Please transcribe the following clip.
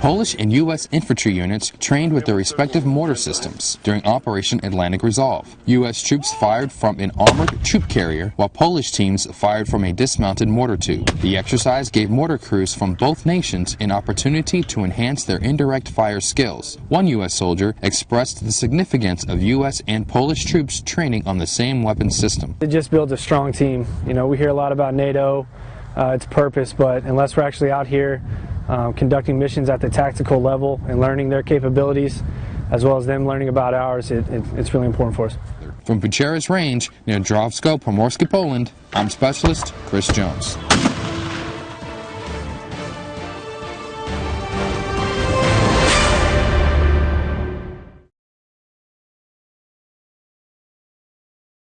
Polish and U.S. infantry units trained with their respective mortar systems during Operation Atlantic Resolve. U.S. troops fired from an armored troop carrier, while Polish teams fired from a dismounted mortar tube. The exercise gave mortar crews from both nations an opportunity to enhance their indirect fire skills. One U.S. soldier expressed the significance of U.S. and Polish troops training on the same weapon system. It just builds a strong team. You know, we hear a lot about NATO, uh, its purpose, but unless we're actually out here um, conducting missions at the tactical level and learning their capabilities, as well as them learning about ours, it, it, it's really important for us. From Bucharest Range near Drawsko, Pomorskie, Poland, I'm Specialist Chris Jones.